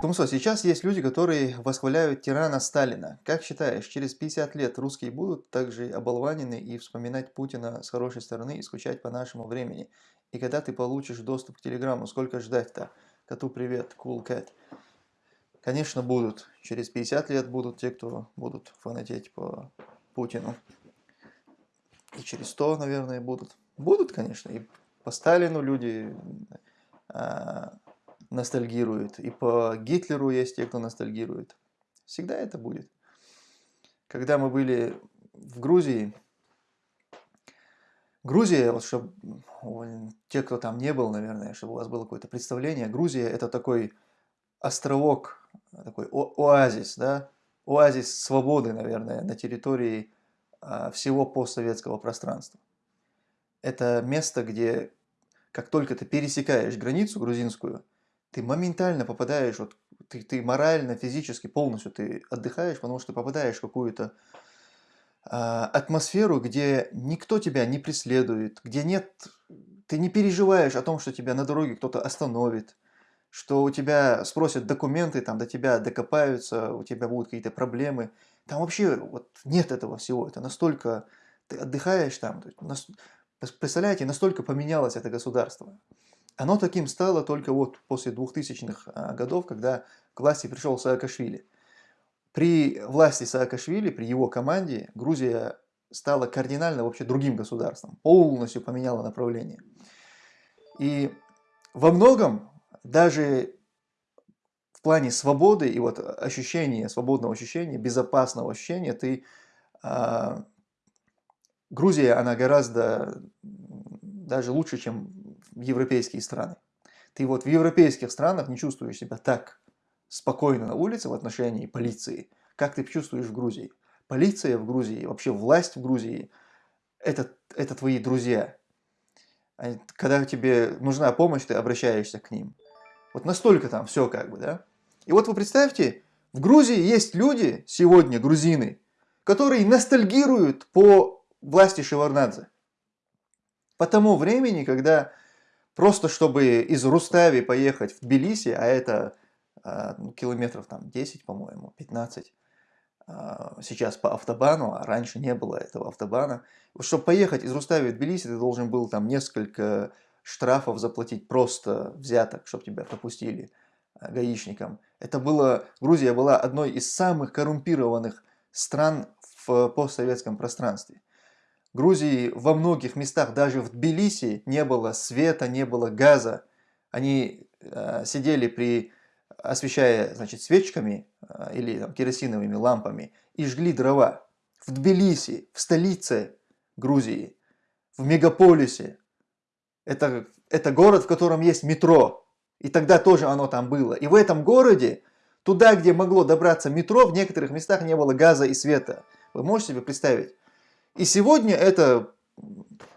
Тумсо, сейчас есть люди, которые восхваляют тирана Сталина. Как считаешь, через 50 лет русские будут также оболванены и вспоминать Путина с хорошей стороны и скучать по нашему времени? И когда ты получишь доступ к Телеграму, сколько ждать-то? Коту привет, cool cat. Конечно, будут. Через 50 лет будут те, кто будут фанатеть по Путину. И через 100, наверное, будут. Будут, конечно. И по Сталину люди а, ностальгирует. И по Гитлеру есть те, кто ностальгирует. Всегда это будет. Когда мы были в Грузии, Грузия, вот чтобы те, кто там не был, наверное, чтобы у вас было какое-то представление, Грузия это такой островок, такой оазис, да, оазис свободы, наверное, на территории а, всего постсоветского пространства. Это место, где как только ты пересекаешь границу грузинскую, ты моментально попадаешь, вот, ты, ты морально, физически полностью ты отдыхаешь, потому что попадаешь в какую-то э, атмосферу, где никто тебя не преследует, где нет, ты не переживаешь о том, что тебя на дороге кто-то остановит, что у тебя спросят документы, там до тебя докопаются, у тебя будут какие-то проблемы. Там вообще вот нет этого всего, это настолько, ты отдыхаешь там, представляете, настолько поменялось это государство. Оно таким стало только вот после 2000-х а, годов, когда к власти пришел Саакашвили. При власти Саакашвили, при его команде, Грузия стала кардинально вообще другим государством, полностью поменяла направление. И во многом, даже в плане свободы и вот ощущения, свободного ощущения, безопасного ощущения, ты, э, Грузия, она гораздо даже лучше, чем европейские страны. Ты вот в европейских странах не чувствуешь себя так спокойно на улице в отношении полиции, как ты чувствуешь в Грузии. Полиция в Грузии, вообще власть в Грузии это, – это твои друзья. Когда тебе нужна помощь, ты обращаешься к ним. Вот настолько там все как бы, да? И вот вы представьте, в Грузии есть люди, сегодня грузины, которые ностальгируют по власти Шеварнадзе. По тому времени, когда Просто чтобы из Рустави поехать в Тбилиси, а это а, ну, километров там 10, по-моему, 15, а, сейчас по автобану, а раньше не было этого автобана. Чтобы поехать из Рустави в Тбилиси, ты должен был там несколько штрафов заплатить просто взяток, чтобы тебя пропустили а, гаишникам. Это было, Грузия была одной из самых коррумпированных стран в постсоветском пространстве. Грузии во многих местах, даже в Тбилиси, не было света, не было газа. Они э, сидели при, освещая значит, свечками э, или там, керосиновыми лампами и жгли дрова. В Тбилиси, в столице Грузии, в мегаполисе. Это, это город, в котором есть метро. И тогда тоже оно там было. И в этом городе, туда, где могло добраться метро, в некоторых местах не было газа и света. Вы можете себе представить? И сегодня это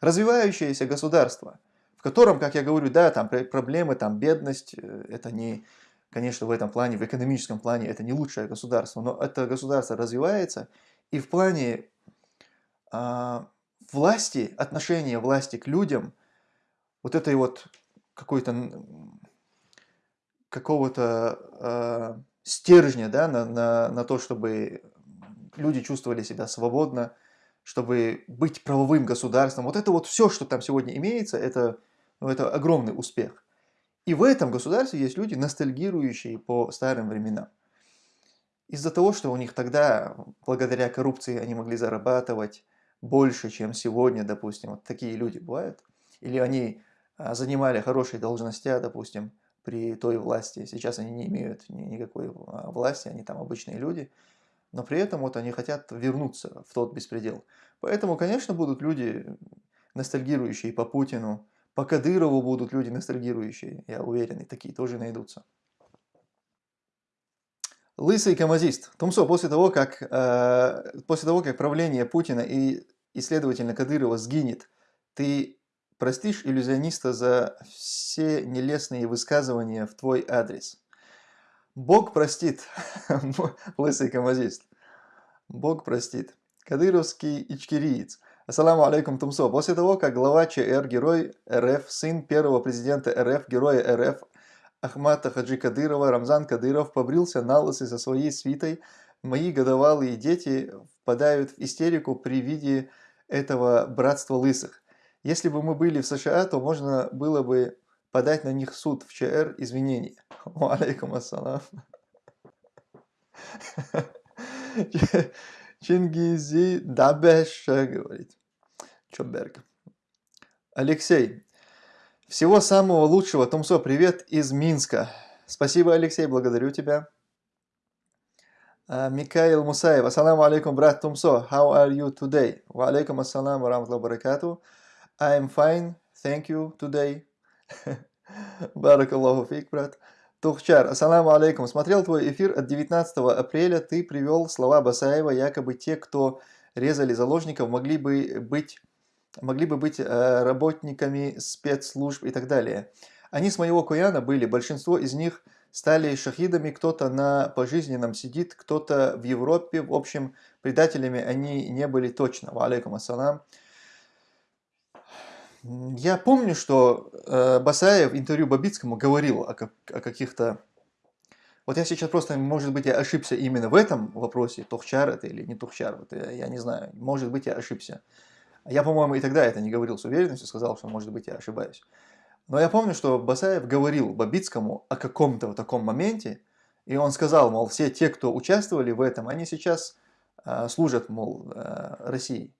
развивающееся государство, в котором, как я говорю, да, там проблемы, там бедность, э, это не, конечно, в этом плане, в экономическом плане это не лучшее государство, но это государство развивается, и в плане а, власти, отношения власти к людям, вот этой вот какой-то какого-то э, стержня да, на, на, на то, чтобы люди чувствовали себя свободно, чтобы быть правовым государством. Вот это вот все, что там сегодня имеется, это, ну, это огромный успех. И в этом государстве есть люди, ностальгирующие по старым временам. Из-за того, что у них тогда, благодаря коррупции, они могли зарабатывать больше, чем сегодня, допустим, вот такие люди бывают. Или они а, занимали хорошие должности, допустим, при той власти. Сейчас они не имеют никакой а, власти, они там обычные люди но при этом вот они хотят вернуться в тот беспредел. Поэтому, конечно, будут люди, ностальгирующие по Путину, по Кадырову будут люди ностальгирующие, я уверен, и такие тоже найдутся. Лысый камазист. Тумсо, после того, как, э, после того, как правление Путина и, и следовательно, Кадырова сгинет, ты простишь иллюзиониста за все нелестные высказывания в твой адрес? Бог простит, лысый камазист. Бог простит. Кадыровский ичкириец. Ассаламу алейкум, Тумсо. После того, как глава ЧР, герой РФ, сын первого президента РФ, героя РФ, Ахмата Хаджи Кадырова, Рамзан Кадыров побрился на лысый со своей свитой. Мои годовалые дети впадают в истерику при виде этого братства лысых. Если бы мы были в США, то можно было бы подать на них суд в ЧР извинений. Алейкум ассалам. Чингизи Дабеша говорит. Чоберг. Алексей. Всего самого лучшего. Тумсо, привет из Минска. Спасибо, Алексей, благодарю тебя. Uh, Микаил Мусаев. Ассаламу алейкум, брат Тумсо. How are you today? Wa алейкум ассалам ва рамтлаху баракату. I'm fine, thank you today. Баракаллаху фик, брат. Тухчар, ассаламу алейкум. Смотрел твой эфир от 19 апреля. Ты привел слова Басаева, якобы те, кто резали заложников, могли бы быть, могли бы быть э, работниками спецслужб и так далее. Они с моего Куяна были, большинство из них стали шахидами, кто-то на пожизненном сидит, кто-то в Европе. В общем, предателями они не были точно. Ва алейкум ассалам. Я помню, что э, Басаев в интервью Бабицкому говорил о, о каких-то... Вот я сейчас просто, может быть, я ошибся именно в этом вопросе, Тухчар это или не Тухчар, вот я, я не знаю, может быть, я ошибся. Я, по-моему, и тогда это не говорил с уверенностью, сказал, что, может быть, я ошибаюсь. Но я помню, что Басаев говорил Бабицкому о каком-то вот таком моменте, и он сказал, мол, все те, кто участвовали в этом, они сейчас э, служат, мол, э, России.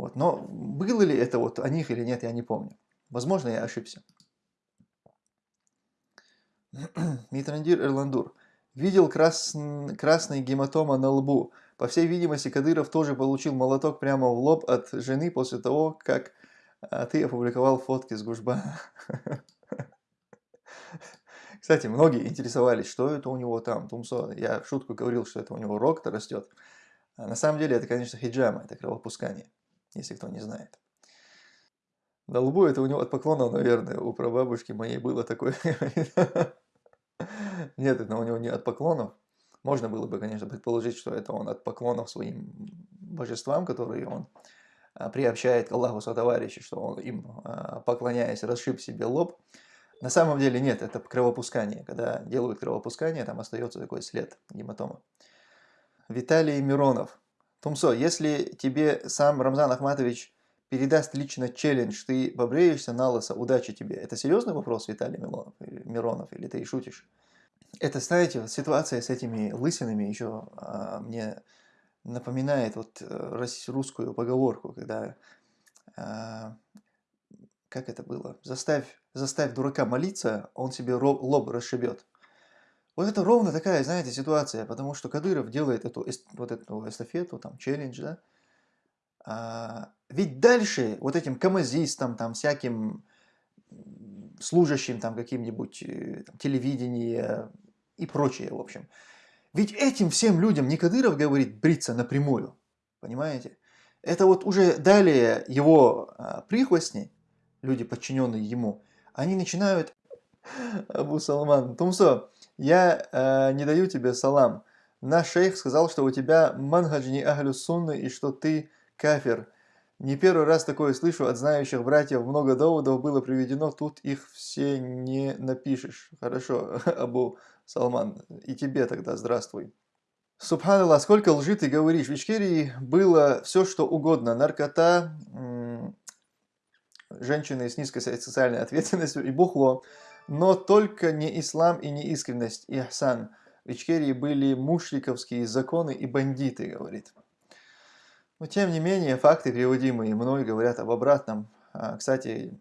Вот. Но было ли это вот о них или нет, я не помню. Возможно, я ошибся. Митрандир Эрландур. Видел крас... красный гематома на лбу. По всей видимости, Кадыров тоже получил молоток прямо в лоб от жены после того, как а, ты опубликовал фотки с Гужба. Кстати, многие интересовались, что это у него там, Тумсо. Я в шутку говорил, что это у него рог-то растет. А на самом деле это, конечно, хиджама, это кровопускание если кто не знает. На лбу это у него от поклонов, наверное, у прабабушки моей было такое. Нет, это у него не от поклонов. Можно было бы, конечно, предположить, что это он от поклонов своим божествам, которые он а, приобщает к Аллаху сотоварища, что он им, а, поклоняясь, расшиб себе лоб. На самом деле нет, это кровопускание. Когда делают кровопускание, там остается такой след гематома. Виталий Миронов. Тумсо, если тебе сам Рамзан Ахматович передаст лично челлендж, ты побреешься на лысо, удачи тебе. Это серьезный вопрос, Виталий Милонов, Миронов, или ты и шутишь? Это, знаете, ситуация с этими лысинами еще а, мне напоминает вот э, русскую поговорку, когда, а, как это было, заставь, заставь дурака молиться, он себе лоб расшибет. Вот это ровно такая, знаете, ситуация, потому что Кадыров делает эту, вот эту эстафету, там, челлендж, да. А, ведь дальше вот этим камазистам, там, всяким служащим, там, каким-нибудь э, телевидение и прочее, в общем. Ведь этим всем людям не Кадыров говорит бриться напрямую, понимаете? Это вот уже далее его а, прихвостни, люди, подчиненные ему, они начинают... Абу Салман, Тумсо, я э, не даю тебе салам. Наш шейх сказал, что у тебя манхадж не ахлю и что ты кафир. Не первый раз такое слышу от знающих братьев. Много доводов было приведено, тут их все не напишешь. Хорошо, Абу Салман. И тебе тогда здравствуй. Субханаллах, сколько лжи ты говоришь. В Ичкерии было все, что угодно. Наркота, женщины с низкой социальной ответственностью и бухло. Но только не ислам и не искренность, и ахсан. В Ичкерии были мушликовские законы и бандиты, говорит. Но тем не менее, факты, приводимые мной, говорят об обратном. А, кстати,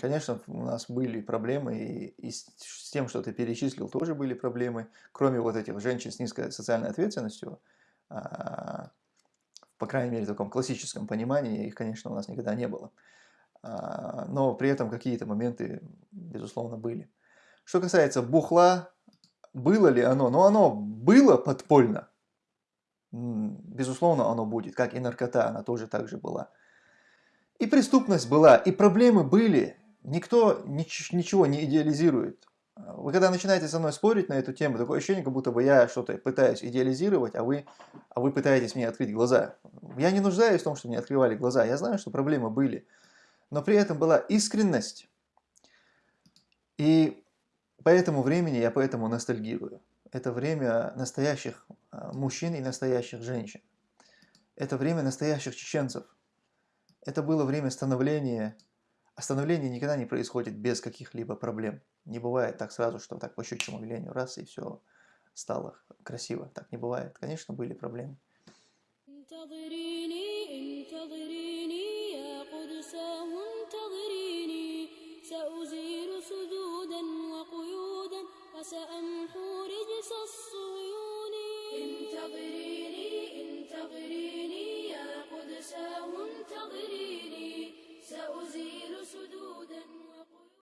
конечно, у нас были проблемы, и, и с тем, что ты перечислил, тоже были проблемы. Кроме вот этих женщин с низкой социальной ответственностью, а, по крайней мере, в таком классическом понимании, их, конечно, у нас никогда не было. А, но при этом какие-то моменты, безусловно, были. Что касается бухла, было ли оно? Ну, оно было подпольно. Безусловно, оно будет, как и наркота, она тоже так же была. И преступность была, и проблемы были. Никто ничего не идеализирует. Вы когда начинаете со мной спорить на эту тему, такое ощущение, как будто бы я что-то пытаюсь идеализировать, а вы, а вы пытаетесь мне открыть глаза. Я не нуждаюсь в том, чтобы мне открывали глаза. Я знаю, что проблемы были но при этом была искренность. И По этому времени я поэтому ностальгирую. Это время настоящих а, мужчин и настоящих женщин. Это время настоящих чеченцев. Это было время становления. А никогда не происходит без каких-либо проблем. Не бывает так сразу, что так по щучьему велению раз и все стало красиво. Так не бывает. Конечно, были проблемы.